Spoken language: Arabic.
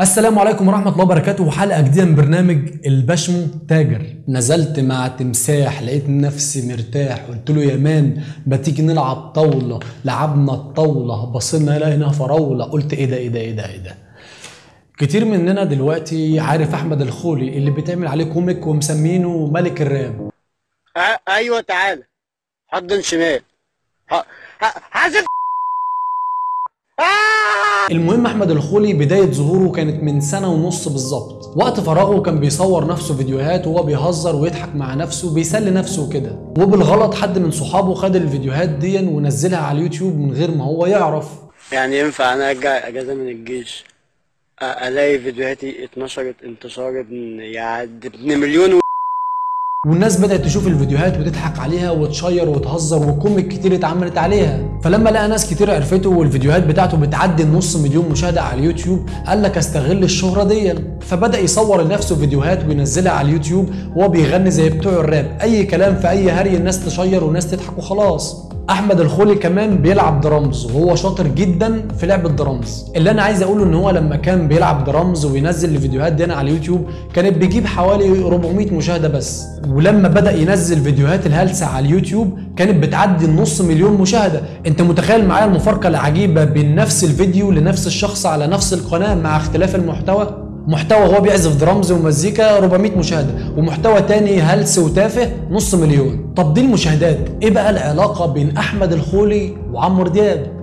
السلام عليكم ورحمة الله وبركاته. وحلقة جديدة من برنامج البشمو تاجر. نزلت مع تمساح لقيت نفسي مرتاح قلت له يا مان ما تيجي نلعب طاولة؟ لعبنا الطاولة بصينا لقينا فراولة. قلت إيه ده إيه ده إيه ده إيه ده. كتير مننا دلوقتي عارف أحمد الخولي اللي بيتعمل عليه كوميك ومسمينه ملك الراب. أيوه تعالى حضن شمال. حاسب! المهم أحمد الخولي بداية ظهوره كانت من سنة ونص بالظبط. وقت فراغه كان بيصور نفسه فيديوهات وهو بيهزر ويضحك مع نفسه بيسلي نفسه كده وبالغلط حد من صحابه خد الفيديوهات دي ونزلها على اليوتيوب من غير ما هو يعرف. يعني ينفع أنا أرجع أجازة من الجيش؟ ألاقي فيديوهاتي اتنشرت انتشار ابن يعني ابن مليون و... والناس بدأت تشوف الفيديوهات وتضحك عليها وتشير وتهزر و comic كتير اتعملت عليها. فلما لقى ناس كتير عرفته والفيديوهات بتاعته بتعدي النص مليون مشاهدة على اليوتيوب قال لك استغل الشهرة دي. فبدأ يصور لنفسه فيديوهات وينزلها على اليوتيوب وهو بيغني زي بتوع الراب. أي كلام في أي هري الناس تشير والناس تضحك وخلاص. أحمد الخولي كمان بيلعب درامز وهو شاطر جدا في لعب الدرامز. اللي أنا عايز أقوله إن هو لما كان بيلعب درامز وينزل الفيديوهات دي على اليوتيوب كانت بيجيب حوالي 400 مشاهدة بس. ولما بدأ ينزل فيديوهات الهلسة على اليوتيوب كانت بتعدي النص مليون مشاهدة. أنت متخيل معايا المفارقة العجيبة بين نفس الفيديو لنفس الشخص على نفس القناة مع اختلاف المحتوى؟ محتوى هو بيعزف درامز ومزيكا 400 مشاهدة ومحتوى تاني هلس وتافه نص مليون. طب دي المشاهدات. إيه بقى العلاقة بين أحمد الخولي وعمرو دياب؟